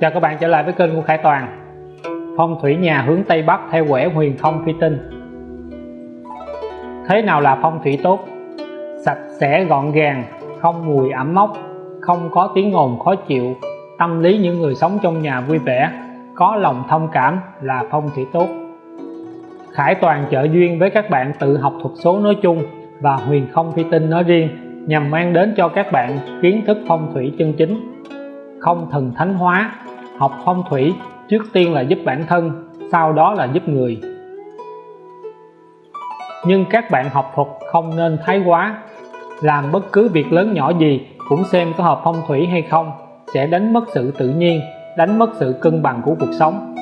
Chào các bạn trở lại với kênh của Khải Toàn. Phong thủy nhà hướng Tây Bắc theo quẻ huyền không phi tinh. Thế nào là phong thủy tốt? Sạch sẽ gọn gàng, không mùi ẩm mốc, không có tiếng ồn khó chịu Tâm lý những người sống trong nhà vui vẻ, có lòng thông cảm là phong thủy tốt. Khải Toàn trợ duyên với các bạn tự học thuật số nói chung và huyền không phi tinh nói riêng nhằm mang đến cho các bạn kiến thức phong thủy chân chính không thần thánh hóa, học phong thủy trước tiên là giúp bản thân, sau đó là giúp người. Nhưng các bạn học thuật không nên thái quá, làm bất cứ việc lớn nhỏ gì cũng xem có hợp phong thủy hay không sẽ đánh mất sự tự nhiên, đánh mất sự cân bằng của cuộc sống.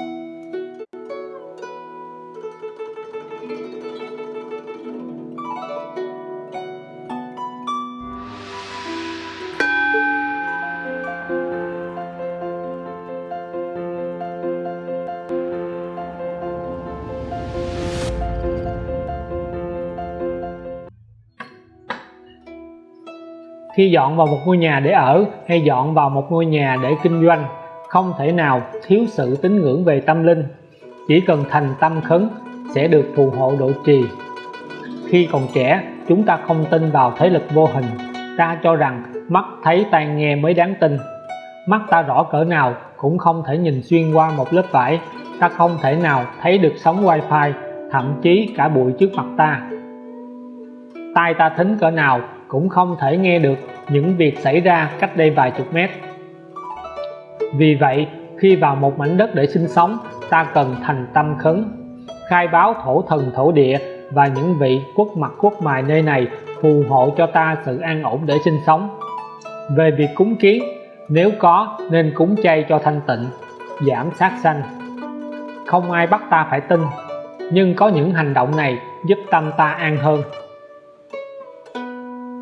Khi dọn vào một ngôi nhà để ở hay dọn vào một ngôi nhà để kinh doanh, không thể nào thiếu sự tín ngưỡng về tâm linh. Chỉ cần thành tâm khấn sẽ được phù hộ độ trì. Khi còn trẻ, chúng ta không tin vào thế lực vô hình. Ta cho rằng mắt thấy tai nghe mới đáng tin. Mắt ta rõ cỡ nào cũng không thể nhìn xuyên qua một lớp vải. Ta không thể nào thấy được sóng wifi, thậm chí cả bụi trước mặt ta. Tai ta thính cỡ nào cũng không thể nghe được những việc xảy ra cách đây vài chục mét. Vì vậy, khi vào một mảnh đất để sinh sống, ta cần thành tâm khấn, khai báo thổ thần, thổ địa và những vị quốc mặt, quốc mài nơi này phù hộ cho ta sự an ổn để sinh sống. Về việc cúng kiến, nếu có nên cúng chay cho thanh tịnh, giảm sát sanh. Không ai bắt ta phải tin, nhưng có những hành động này giúp tâm ta an hơn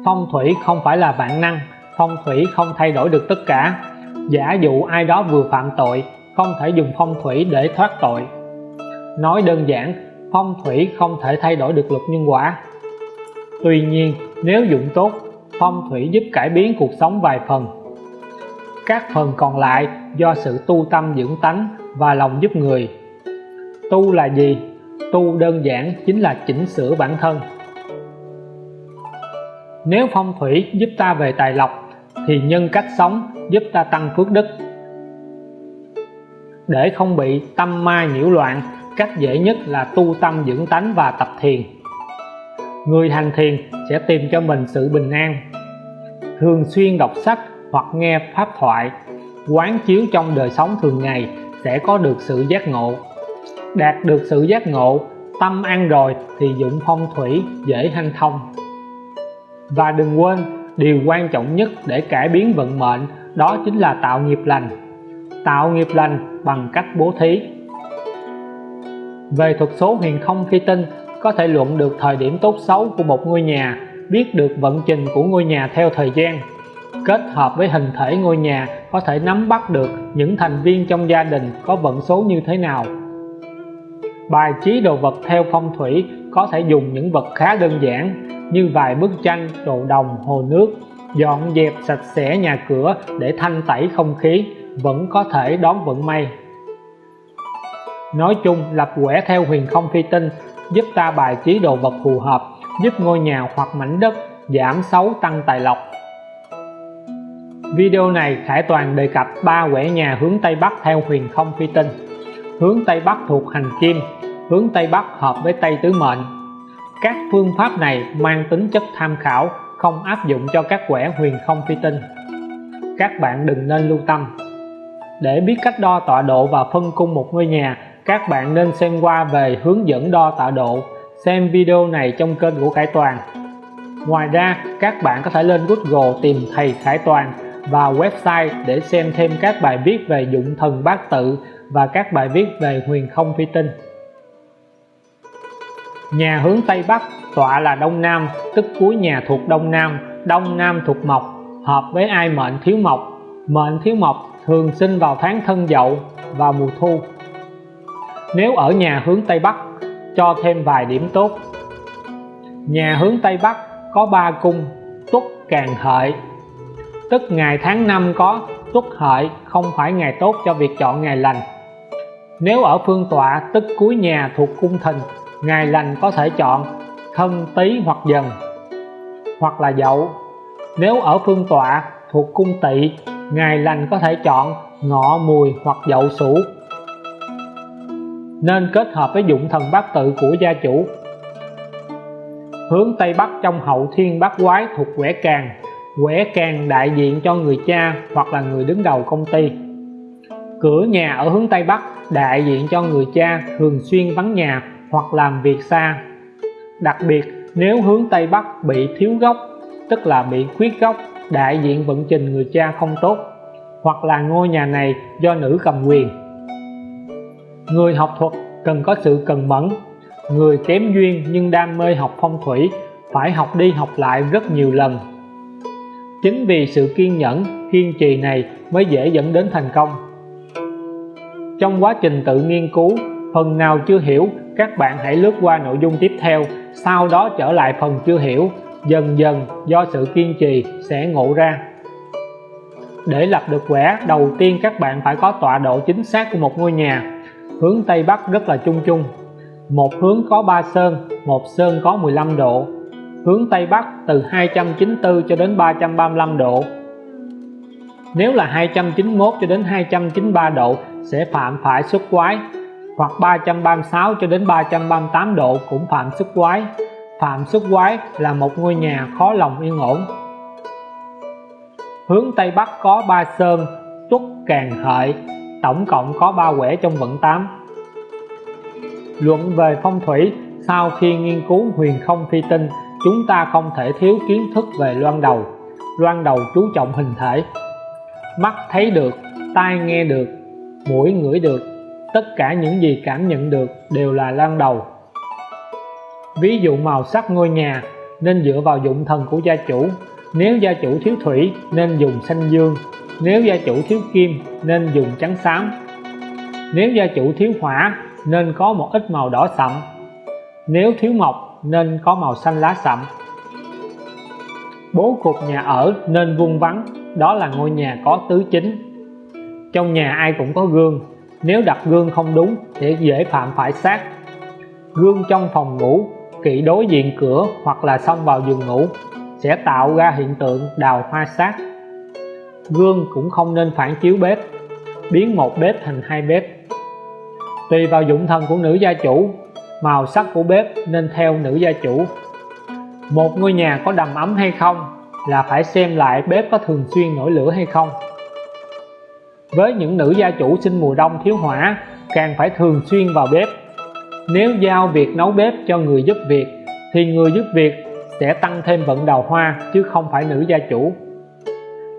phong thủy không phải là vạn năng, phong thủy không thay đổi được tất cả. Giả dụ ai đó vừa phạm tội, không thể dùng phong thủy để thoát tội. Nói đơn giản, phong thủy không thể thay đổi được luật nhân quả. Tuy nhiên, nếu dụng tốt, phong thủy giúp cải biến cuộc sống vài phần. Các phần còn lại do sự tu tâm dưỡng tánh và lòng giúp người. Tu là gì? Tu đơn giản chính là chỉnh sửa bản thân nếu phong thủy giúp ta về tài lộc, thì nhân cách sống giúp ta tăng phước đức. Để không bị tâm ma nhiễu loạn, cách dễ nhất là tu tâm dưỡng tánh và tập thiền. Người hành thiền sẽ tìm cho mình sự bình an, thường xuyên đọc sách hoặc nghe pháp thoại, quán chiếu trong đời sống thường ngày sẽ có được sự giác ngộ. Đạt được sự giác ngộ, tâm an rồi thì dụng phong thủy dễ hanh thông và đừng quên, điều quan trọng nhất để cải biến vận mệnh đó chính là tạo nghiệp lành. Tạo nghiệp lành bằng cách bố thí. Về thuật số huyền không khi tinh có thể luận được thời điểm tốt xấu của một ngôi nhà, biết được vận trình của ngôi nhà theo thời gian. Kết hợp với hình thể ngôi nhà có thể nắm bắt được những thành viên trong gia đình có vận số như thế nào. Bài trí đồ vật theo phong thủy có thể dùng những vật khá đơn giản như vài bức tranh đồ đồng, hồ nước. Dọn dẹp sạch sẽ nhà cửa để thanh tẩy không khí, vẫn có thể đón vận may. Nói chung, lập quẻ theo huyền không phi tinh, giúp ta bài trí đồ vật phù hợp, giúp ngôi nhà hoặc mảnh đất giảm xấu tăng tài lộc. Video này Khải Toàn đề cập ba quẻ nhà hướng Tây Bắc theo huyền không phi tinh. Hướng Tây Bắc thuộc hành kim, hướng Tây Bắc hợp với Tây Tứ Mệnh các phương pháp này mang tính chất tham khảo, không áp dụng cho các quẻ huyền không phi tinh. Các bạn đừng nên lưu tâm. Để biết cách đo tọa độ và phân cung một ngôi nhà, các bạn nên xem qua về hướng dẫn đo tọa độ, xem video này trong kênh của Khải Toàn. Ngoài ra, các bạn có thể lên Google tìm thầy Khải Toàn và website để xem thêm các bài viết về dụng thần bát tự và các bài viết về huyền không phi tinh nhà hướng Tây Bắc, tọa là Đông Nam, tức cuối nhà thuộc Đông Nam Đông Nam thuộc Mộc, hợp với ai mệnh thiếu mộc. Mệnh thiếu mộc thường sinh vào tháng thân dậu và mùa thu. Nếu ở nhà hướng Tây Bắc, cho thêm vài điểm tốt. Nhà hướng Tây Bắc có ba cung, tuất, càng hợi. Tức ngày tháng năm có tuất hợi, không phải ngày tốt cho việc chọn ngày lành. Nếu ở phương tọa, tức cuối nhà thuộc cung thìn ngày lành có thể chọn thân, tý hoặc dần. Hoặc là dậu, nếu ở phương tọa thuộc cung tỵ ngày lành có thể chọn ngọ, mùi hoặc dậu sửu nên kết hợp với dụng thần bát tự của gia chủ. Hướng Tây Bắc trong hậu thiên bát quái thuộc quẻ càng. Quẻ càng đại diện cho người cha hoặc là người đứng đầu công ty. Cửa nhà ở hướng Tây Bắc đại diện cho người cha thường xuyên vắng nhà hoặc làm việc xa. Đặc biệt, nếu hướng Tây Bắc bị thiếu gốc, tức là bị khuyết gốc, đại diện vận trình người cha không tốt, hoặc là ngôi nhà này do nữ cầm quyền. Người học thuật cần có sự cần mẫn, người kém duyên nhưng đam mê học phong thủy phải học đi học lại rất nhiều lần. Chính vì sự kiên nhẫn, kiên trì này mới dễ dẫn đến thành công. Trong quá trình tự nghiên cứu, phần nào chưa hiểu các bạn hãy lướt qua nội dung tiếp theo, sau đó trở lại phần chưa hiểu. Dần dần, do sự kiên trì, sẽ ngộ ra. Để lập được quẻ, đầu tiên các bạn phải có tọa độ chính xác của một ngôi nhà. Hướng Tây Bắc rất là chung chung. Một hướng có 3 sơn, một sơn có 15 độ. Hướng Tây Bắc từ 294 cho đến 335 độ. Nếu là 291 cho đến 293 độ, sẽ phạm phải xuất quái hoặc 336 cho đến 338 độ cũng phạm xuất quái. Phạm xuất quái là một ngôi nhà khó lòng yên ổn. Hướng Tây Bắc có ba sơn, tuất càng hợi, tổng cộng có ba quẻ trong vận 8 luận về phong thủy, sau khi nghiên cứu huyền không phi tinh, chúng ta không thể thiếu kiến thức về loan đầu. Loan đầu chú trọng hình thể. Mắt thấy được, tai nghe được, mũi ngửi được tất cả những gì cảm nhận được đều là lan đầu. Ví dụ màu sắc ngôi nhà nên dựa vào dụng thần của gia chủ. Nếu gia chủ thiếu thủy nên dùng xanh dương. Nếu gia chủ thiếu kim nên dùng trắng xám. Nếu gia chủ thiếu hỏa nên có một ít màu đỏ sậm. Nếu thiếu mộc nên có màu xanh lá sậm. Bố cục nhà ở nên vuông vắn đó là ngôi nhà có tứ chính. Trong nhà ai cũng có gương nếu đặt gương không đúng sẽ dễ phạm phải sát. Gương trong phòng ngủ kỵ đối diện cửa hoặc là xông vào giường ngủ sẽ tạo ra hiện tượng đào hoa sát. Gương cũng không nên phản chiếu bếp, biến một bếp thành hai bếp. Tùy vào dụng thần của nữ gia chủ, màu sắc của bếp nên theo nữ gia chủ. Một ngôi nhà có đầm ấm hay không là phải xem lại bếp có thường xuyên nổi lửa hay không với những nữ gia chủ sinh mùa đông thiếu hỏa, càng phải thường xuyên vào bếp. Nếu giao việc nấu bếp cho người giúp việc, thì người giúp việc sẽ tăng thêm vận đào hoa, chứ không phải nữ gia chủ.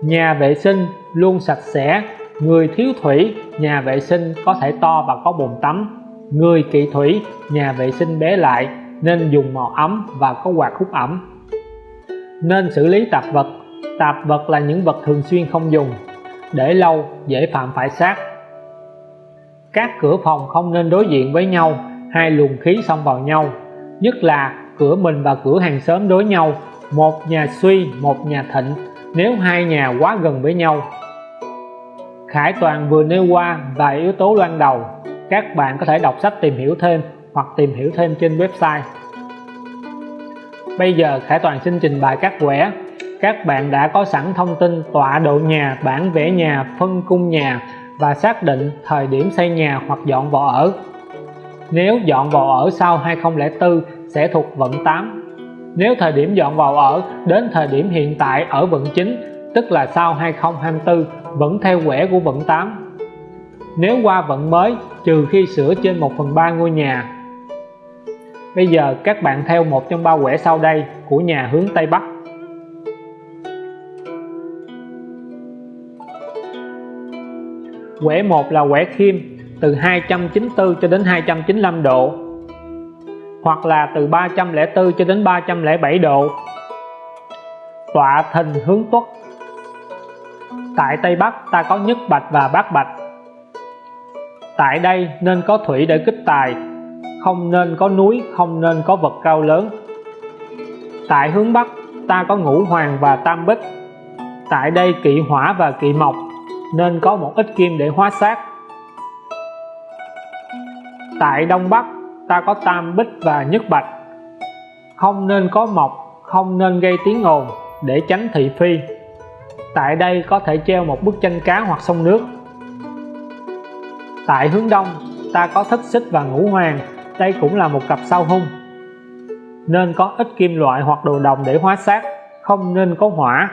Nhà vệ sinh luôn sạch sẽ, người thiếu thủy, nhà vệ sinh có thể to và có bồn tắm. Người kỵ thủy, nhà vệ sinh bé lại, nên dùng màu ấm và có quạt hút ẩm. Nên xử lý tạp vật. Tạp vật là những vật thường xuyên không dùng để lâu, dễ phạm phải sát các cửa phòng không nên đối diện với nhau, hai luồng khí xông vào nhau. Nhất là cửa mình và cửa hàng xóm đối nhau, một nhà suy, một nhà thịnh. Nếu hai nhà quá gần với nhau, Khải Toàn vừa nêu qua vài yếu tố loan đầu. Các bạn có thể đọc sách tìm hiểu thêm hoặc tìm hiểu thêm trên website. Bây giờ Khải Toàn xin trình bày các quẻ các bạn đã có sẵn thông tin tọa độ nhà, bản vẽ nhà, phân cung nhà và xác định thời điểm xây nhà hoặc dọn vào ở. Nếu dọn vào ở sau 2004 sẽ thuộc vận 8 nếu thời điểm dọn vào ở đến thời điểm hiện tại ở vận 9 tức là sau 2024 vẫn theo quẻ của vận 8 nếu qua vận mới, trừ khi sửa trên 1 phần 3 ngôi nhà. Bây giờ các bạn theo một trong ba quẻ sau đây của nhà hướng Tây Bắc. Quẻ 1 là quẻ khiêm từ 294 cho đến 295 độ. Hoặc là từ 304 cho đến 307 độ. Tọa thình hướng tuất. Tại Tây Bắc, ta có nhất bạch và bát bạch. Tại đây nên có thủy để kích tài, không nên có núi, không nên có vật cao lớn. Tại hướng Bắc, ta có ngũ hoàng và tam bích. Tại đây kỵ hỏa và kỵ mộc nên có một ít kim để hóa sát tại Đông Bắc, ta có tam bích và nhất bạch. Không nên có mộc, không nên gây tiếng ồn để tránh thị phi. Tại đây có thể treo một bức tranh cá hoặc sông nước. Tại hướng đông, ta có thất xích và ngũ hoàng, đây cũng là một cặp sao hung. Nên có ít kim loại hoặc đồ đồng để hóa sát không nên có hỏa.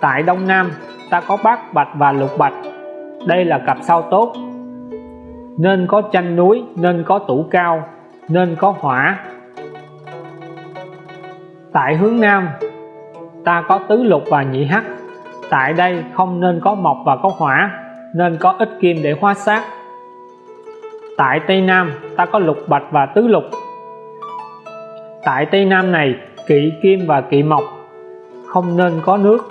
Tại đông nam ta có bát bạch và lục bạch. Đây là cặp sao tốt. Nên có tranh núi, nên có tủ cao, nên có hỏa. Tại hướng nam, ta có tứ lục và nhị hắc. Tại đây không nên có mộc và có hỏa, nên có ít kim để hóa sát tại tây nam, ta có lục bạch và tứ lục. Tại tây nam này, kỵ kim và kỵ mộc. Không nên có nước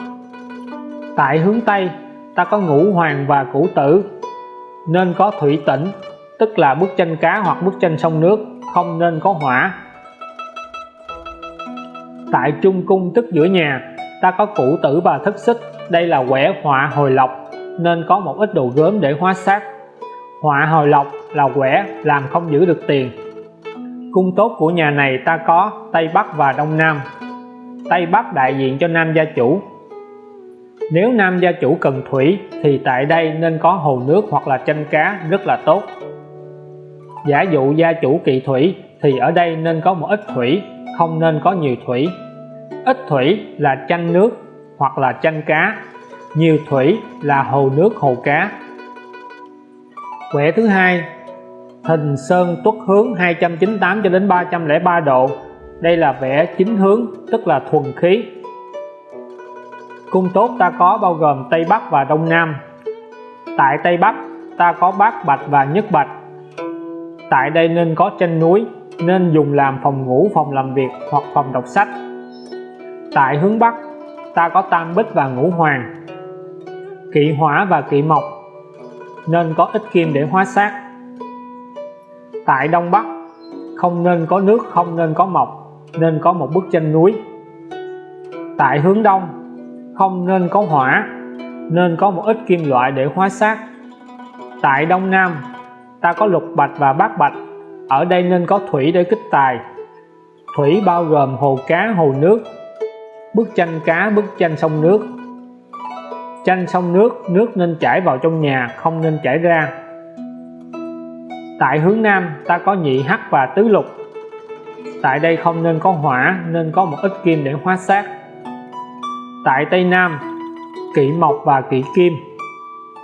tại hướng tây, ta có ngũ hoàng và cửu tử. Nên có thủy tĩnh tức là bức tranh cá hoặc bức tranh sông nước, không nên có hỏa. Tại trung cung tức giữa nhà, ta có cửu tử và thất xích. Đây là quẻ họa hồi lộc, nên có một ít đồ gớm để hóa sát họa hồi lộc là quẻ làm không giữ được tiền. Cung tốt của nhà này ta có Tây Bắc và Đông Nam. Tây Bắc đại diện cho nam gia chủ nếu nam gia chủ cần thủy, thì tại đây nên có hồ nước hoặc là chanh cá rất là tốt. Giả dụ gia chủ kỵ thủy, thì ở đây nên có một ít thủy, không nên có nhiều thủy. Ít thủy là chanh nước hoặc là chanh cá, nhiều thủy là hồ nước hồ cá. Quẻ thứ hai, hình sơn tuất hướng 298 cho đến 303 độ. Đây là vẽ chính hướng, tức là thuần khí cung tốt ta có bao gồm Tây Bắc và Đông Nam. Tại Tây Bắc, ta có bát bạch và nhất bạch. Tại đây nên có trên núi, nên dùng làm phòng ngủ, phòng làm việc hoặc phòng đọc sách. Tại hướng Bắc, ta có tam bích và ngũ hoàng, kỵ hỏa và kỵ mộc, nên có ít kim để hóa sát tại Đông Bắc, không nên có nước, không nên có mộc, nên có một bức tranh núi. Tại hướng Đông không nên có hỏa, nên có một ít kim loại để hóa sát tại Đông Nam, ta có lục bạch và bát bạch. Ở đây nên có thủy để kích tài. Thủy bao gồm hồ cá, hồ nước, bức tranh cá, bức tranh sông nước. Tranh sông nước nước nên chảy vào trong nhà, không nên chảy ra. Tại hướng nam, ta có nhị hắc và tứ lục. Tại đây không nên có hỏa, nên có một ít kim để hóa sát tại tây nam kỵ mộc và kỵ kim.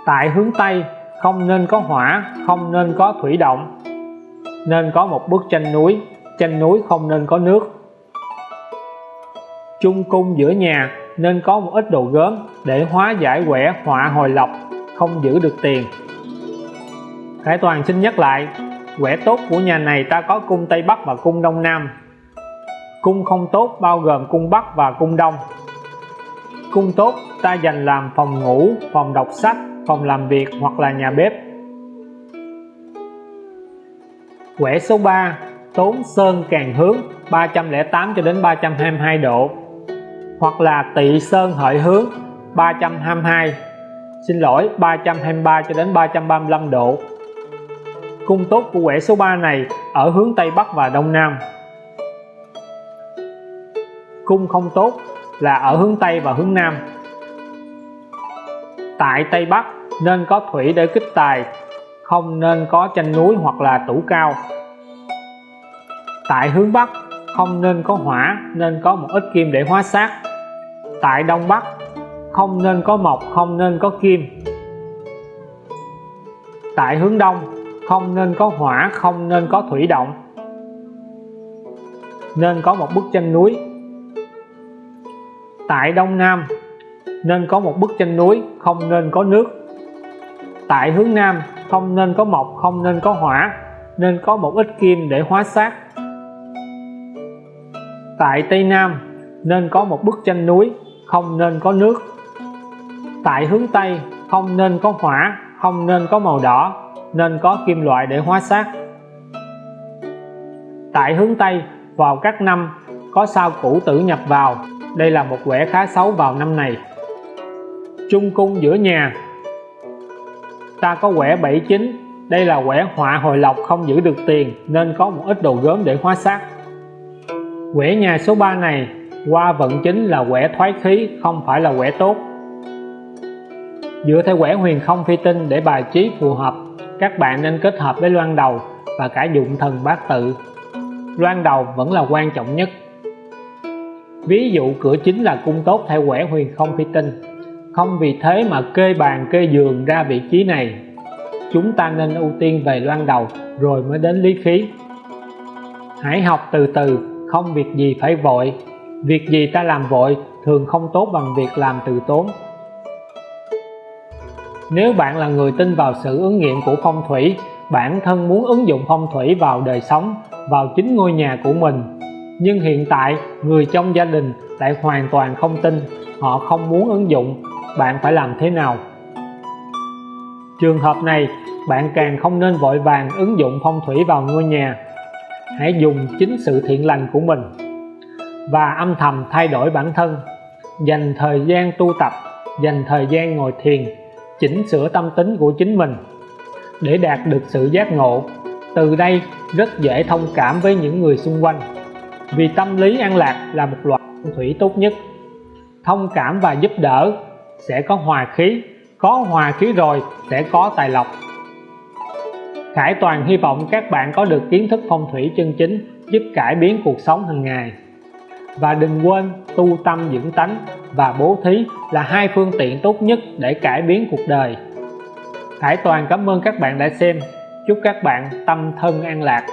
Tại hướng tây, không nên có hỏa, không nên có thủy động. Nên có một bức tranh núi tranh núi không nên có nước. Chung cung giữa nhà nên có một ít đồ gớm để hóa giải quẻ, họa hồi lộc, không giữ được tiền. Khải Toàn xin nhắc lại, quẻ tốt của nhà này ta có cung Tây Bắc và cung Đông Nam. Cung không tốt bao gồm cung Bắc và cung Đông cung tốt, ta dành làm phòng ngủ, phòng đọc sách, phòng làm việc hoặc là nhà bếp. Quẻ số 3 tốn sơn càng hướng 308 cho đến 322 độ. Hoặc là tỵ sơn hợi hướng 322 xin lỗi 323 cho đến 335 độ. Cung tốt của quẻ số 3 này ở hướng Tây Bắc và Đông Nam. Cung không tốt là ở hướng Tây và hướng Nam. Tại Tây Bắc, nên có thủy để kích tài, không nên có chanh núi hoặc là tủ cao. Tại hướng Bắc, không nên có hỏa, nên có một ít kim để hóa sát tại Đông Bắc, không nên có mộc, không nên có kim. Tại hướng Đông, không nên có hỏa, không nên có thủy động. Nên có một bức tranh núi tại Đông Nam nên có một bức tranh núi không nên có nước tại hướng Nam không nên có mộc không nên có hỏa nên có một ít kim để hóa sát tại Tây Nam nên có một bức tranh núi không nên có nước tại hướng Tây không nên có hỏa không nên có màu đỏ nên có kim loại để hóa sát tại hướng Tây vào các năm có sao cũ tử nhập vào đây là một quẻ khá xấu vào năm này. Trung cung giữa nhà. Ta có quẻ 79 đây là quẻ họa hồi lộc không giữ được tiền, nên có một ít đồ gốm để hóa sát quẻ nhà số 3 này, qua vận chính là quẻ thoái khí, không phải là quẻ tốt. Dựa theo quẻ huyền không phi tinh để bài trí phù hợp, các bạn nên kết hợp với loan đầu và cả dụng thần bát tự. Loan đầu vẫn là quan trọng nhất ví dụ cửa chính là cung tốt theo quẻ huyền không phi tinh. Không vì thế mà kê bàn, kê giường ra vị trí này. Chúng ta nên ưu tiên về loan đầu, rồi mới đến lý khí. Hãy học từ từ, không việc gì phải vội. Việc gì ta làm vội, thường không tốt bằng việc làm từ tốn. Nếu bạn là người tin vào sự ứng nghiệm của phong thủy, bản thân muốn ứng dụng phong thủy vào đời sống, vào chính ngôi nhà của mình nhưng hiện tại, người trong gia đình lại hoàn toàn không tin, họ không muốn ứng dụng. Bạn phải làm thế nào? Trường hợp này, bạn càng không nên vội vàng ứng dụng phong thủy vào ngôi nhà. Hãy dùng chính sự thiện lành của mình và âm thầm thay đổi bản thân. Dành thời gian tu tập, dành thời gian ngồi thiền, chỉnh sửa tâm tính của chính mình để đạt được sự giác ngộ. Từ đây, rất dễ thông cảm với những người xung quanh vì tâm lý an lạc là một loại phong thủy tốt nhất. Thông cảm và giúp đỡ sẽ có hòa khí, có hòa khí rồi sẽ có tài lộc. Khải Toàn hy vọng các bạn có được kiến thức phong thủy chân chính, giúp cải biến cuộc sống hàng ngày. Và đừng quên tu tâm dưỡng tánh và bố thí là hai phương tiện tốt nhất để cải biến cuộc đời. Khải Toàn cảm ơn các bạn đã xem. Chúc các bạn tâm thân an lạc.